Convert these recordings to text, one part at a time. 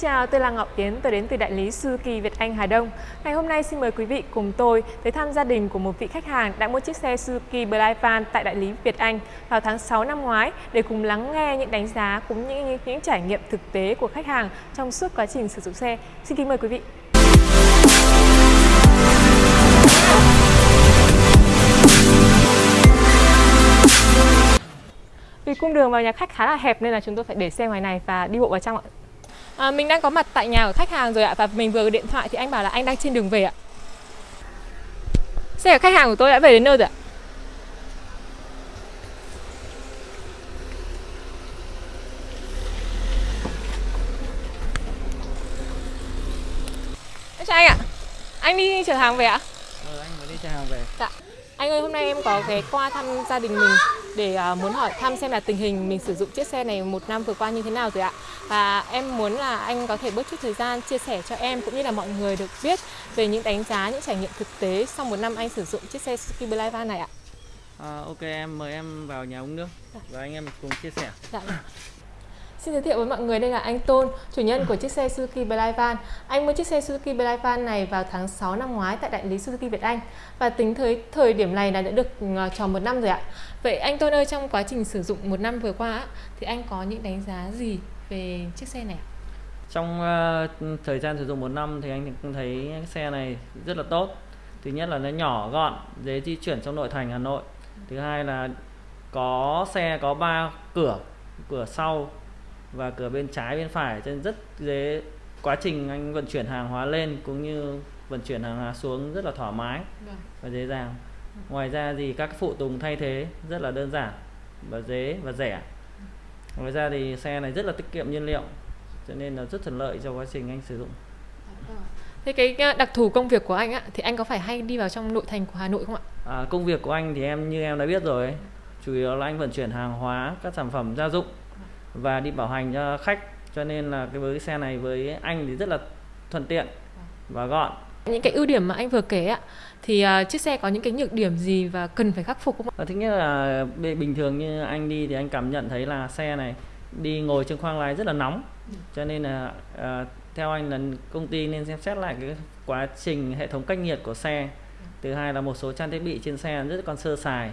chào, tôi là Ngọc Yến, tôi đến từ đại lý Suzuki Việt Anh Hà Đông. Ngày hôm nay xin mời quý vị cùng tôi tới thăm gia đình của một vị khách hàng đã mua chiếc xe Suzuki Blyvan tại đại lý Việt Anh vào tháng 6 năm ngoái để cùng lắng nghe những đánh giá cũng như những, những trải nghiệm thực tế của khách hàng trong suốt quá trình sử dụng xe. Xin kính mời quý vị. Vì cung đường vào nhà khách khá là hẹp nên là chúng tôi phải để xe ngoài này và đi bộ vào trong ạ. À, mình đang có mặt tại nhà của khách hàng rồi ạ và mình vừa điện thoại thì anh bảo là anh đang trên đường về ạ. Xe của khách hàng của tôi đã về đến nơi rồi ạ. Chào anh ạ. Anh đi chở hàng về ạ? Ừ, anh mới đi chở hàng về. Dạ. Anh ơi, hôm nay em có ghé qua thăm gia đình mình để uh, muốn hỏi thăm xem là tình hình mình sử dụng chiếc xe này một năm vừa qua như thế nào rồi ạ. Và em muốn là anh có thể bớt chút thời gian chia sẻ cho em cũng như là mọi người được biết về những đánh giá, những trải nghiệm thực tế sau một năm anh sử dụng chiếc xe Suzuki Blyvan này ạ. À, ok, em mời em vào nhà uống nước Dạ. và anh em cùng chia sẻ. Dạ. Xin giới thiệu với mọi người đây là anh Tôn, chủ nhân của chiếc xe Suzuki Blyvan. Anh mua chiếc xe Suzuki Blyvan này vào tháng 6 năm ngoái tại đại lý Suzuki Việt Anh và tính tới thời điểm này là đã được ờ, tròn một năm rồi ạ. Vậy anh Tôn ơi, trong quá trình sử dụng một năm vừa qua thì anh có những đánh giá gì về chiếc xe này? Trong uh, thời gian sử dụng một năm thì anh cũng thấy xe này rất là tốt. Thứ nhất là nó nhỏ gọn, dễ di chuyển trong nội thành Hà Nội. Thứ hai là có xe có ba cửa, cửa sau và cửa bên trái bên phải cho nên rất dễ quá trình anh vận chuyển hàng hóa lên cũng như vận chuyển hàng hóa xuống rất là thoải mái và dễ dàng. Ngoài ra thì các phụ tùng thay thế rất là đơn giản và dễ và rẻ. Ngoài ra thì xe này rất là tiết kiệm nhiên liệu cho nên là rất thuận lợi cho quá trình anh sử dụng. Thế cái đặc thù công việc của anh á, thì anh có phải hay đi vào trong nội thành của Hà Nội không ạ? À, công việc của anh thì em như em đã biết rồi chủ yếu là anh vận chuyển hàng hóa các sản phẩm gia dụng và đi bảo hành cho khách. Cho nên là cái với cái xe này với anh thì rất là thuận tiện và gọn. Những cái ưu điểm mà anh vừa kể ạ, thì ờ, chiếc xe có những cái nhược điểm gì và cần phải khắc phục không ạ? và thứ nhất là bình thường như anh đi thì anh cảm nhận thấy là xe này đi ngồi trên khoang lái rất là nóng. Cho nên là à, theo anh là công ty nên xem xét lại cái quá trình hệ thống cách nhiệt của xe. Thứ hai là một số trang thiết bị trên xe rất còn sơ sài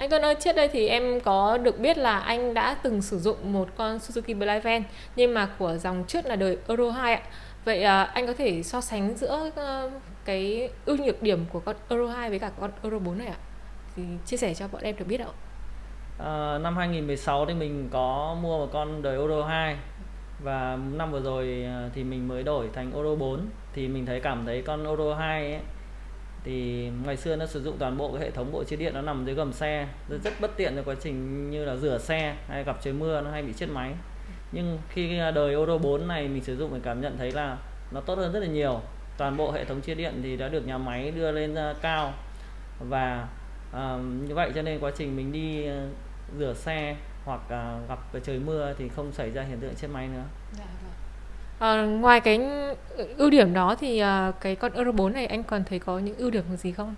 anh Tuấn ơi, trước đây thì em có được biết là anh đã từng sử dụng một con Suzuki Blyvan nhưng mà của dòng trước là đời Euro 2 ạ. Vậy à, anh có thể so sánh giữa uh, cái ưu nhược điểm của con Euro 2 với cả con Euro 4 này ạ? Thì chia sẻ cho bọn em được biết ạ. À, năm 2016 thì mình có mua một con đời Euro 2 và năm vừa rồi ờ, thì mình mới đổi thành Euro 4 thì mình thấy cảm thấy con Euro 2 ấy thì ngày xưa nó sử dụng toàn bộ cái hệ thống bộ chế điện nó nằm dưới gầm xe. Rất, rất bất tiện cho quá trình như là rửa xe hay gặp trời mưa nó hay bị chết máy. Nhưng khi đời Euro 4 này mình sử dụng mình cảm nhận thấy là nó tốt hơn rất là nhiều. Toàn bộ hệ thống chia điện thì đã được nhà máy đưa lên cao. Và à, như vậy cho nên quá trình mình đi à, rửa xe hoặc à, gặp trời mưa thì không xảy ra hiện tượng chết máy nữa. À, ngoài cái ưu điểm đó thì ờ, cái con Euro 4 này anh còn thấy có những ưu điểm gì không?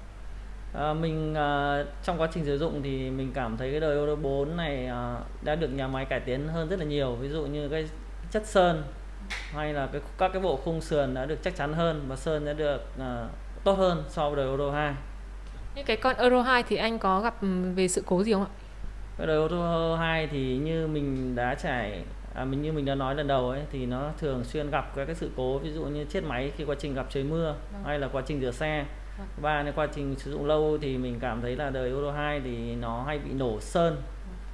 Ờ, mình ờ, trong quá trình sử dụng thì mình cảm thấy cái đời Euro 4 này ờ, đã được nhà máy cải tiến hơn rất là nhiều ví dụ như cái chất sơn hay là cái các cái bộ khung sườn đã được chắc chắn hơn và sơn đã được ờ, tốt hơn so với đời Euro 2 Những cái con Euro 2 thì anh có gặp ừm, về sự cố gì không ạ? cái đời Euro 2 thì như mình đã trải à, mình như mình đã nói lần đầu ấy thì nó thường xuyên gặp các cái sự cố ví dụ như chết máy khi quá trình gặp trời mưa Vâng. hay là quá trình rửa xe. Vâng. nếu quá trình sử dụng lâu thì mình cảm thấy là đời Euro 2 thì nó hay bị nổ sơn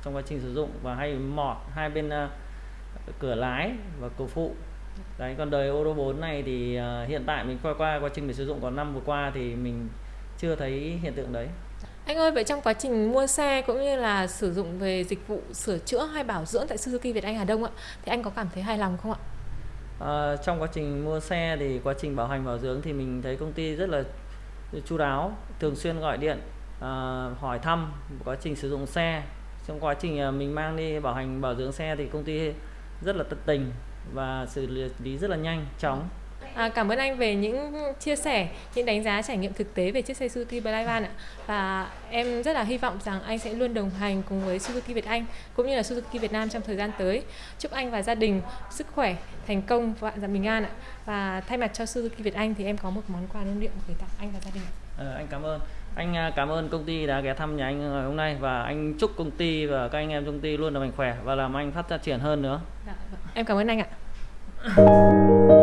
trong quá trình sử dụng và hay mọt hai bên à, cửa lái và cửa phụ. Đấy còn đời Euro 4 này thì à, hiện tại mình qua qua quá trình mình sử dụng còn năm vừa qua thì mình chưa thấy hiện tượng đấy anh ơi, vậy trong quá trình mua xe cũng như là sử dụng về dịch vụ sửa chữa hay bảo dưỡng tại Suzuki Việt Anh Hà Đông ạ, thì anh có cảm thấy hài lòng không ạ? À, trong quá trình mua xe thì quá trình bảo hành bảo dưỡng thì mình thấy công ty rất là chu đáo thường xuyên gọi điện à, hỏi thăm quá trình sử dụng xe trong quá trình à, mình mang đi bảo hành bảo dưỡng xe thì công ty rất là tận tình và xử lý lý rất là nhanh chóng À, cảm ơn anh về những chia sẻ, những đánh giá trải nghiệm thực tế về chiếc xe Suzuki Playvan ạ. Và em rất là hy vọng rằng anh sẽ luôn đồng hành cùng với Suzuki Việt Anh cũng như là Suzuki Việt Nam trong thời gian tới. Chúc anh và gia đình sức khỏe, thành công và dặm bình an ạ. Và thay mặt cho Suzuki Việt Anh thì em có một món quà lưu niệm gửi tặng anh và gia đình. Ờ, anh cảm ơn. Anh à, cảm ơn công ty đã ghé thăm nhà anh ngày hôm nay và anh chúc công ty và các anh em trong công ty luôn là mạnh khỏe và làm anh phát triển hơn nữa. Dạ, vâng. Em cảm ơn anh ạ.